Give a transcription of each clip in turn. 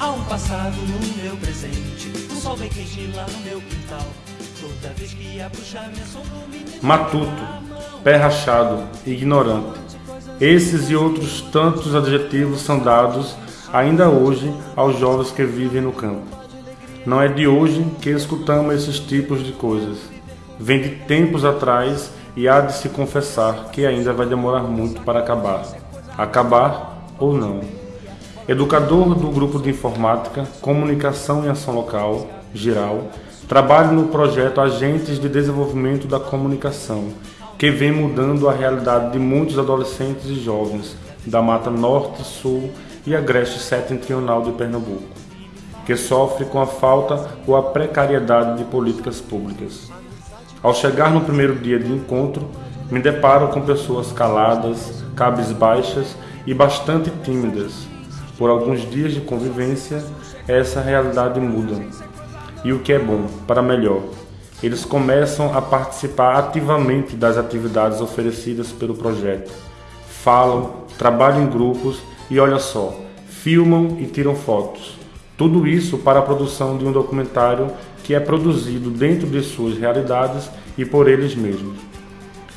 Há um passado no meu presente, o sol bem quente lá no meu quintal. Toda vez que sombra, o menino Matuto, pé rachado, ignorante. Esses e outros tantos adjetivos são dados ainda hoje aos jovens que vivem no campo. Não é de hoje que escutamos esses tipos de coisas. Vem de tempos atrás e há de se confessar que ainda vai demorar muito para acabar. Acabar ou não. Educador do grupo de informática, comunicação e ação local, geral, trabalho no projeto Agentes de Desenvolvimento da Comunicação que vem mudando a realidade de muitos adolescentes e jovens da Mata Norte, Sul e Agreste Setentrional de Pernambuco, que sofre com a falta ou a precariedade de políticas públicas. Ao chegar no primeiro dia de encontro, me deparo com pessoas caladas, cabisbaixas e bastante tímidas. Por alguns dias de convivência, essa realidade muda. E o que é bom, para melhor eles começam a participar ativamente das atividades oferecidas pelo projeto. Falam, trabalham em grupos e olha só, filmam e tiram fotos. Tudo isso para a produção de um documentário que é produzido dentro de suas realidades e por eles mesmos.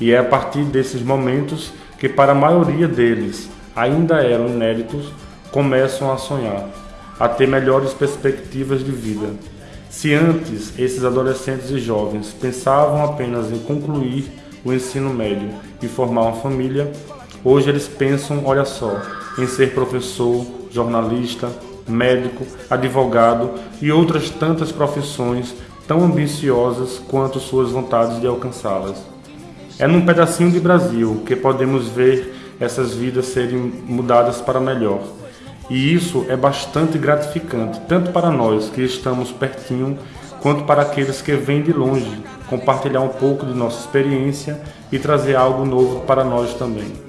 E é a partir desses momentos que, para a maioria deles, ainda eram inéditos, começam a sonhar, a ter melhores perspectivas de vida se antes esses adolescentes e jovens pensavam apenas em concluir o ensino médio e formar uma família, hoje eles pensam, olha só, em ser professor, jornalista, médico, advogado e outras tantas profissões tão ambiciosas quanto suas vontades de alcançá-las. É num pedacinho de Brasil que podemos ver essas vidas serem mudadas para melhor e isso é bastante gratificante, tanto para nós que estamos pertinho, quanto para aqueles que vêm de longe, compartilhar um pouco de nossa experiência e trazer algo novo para nós também.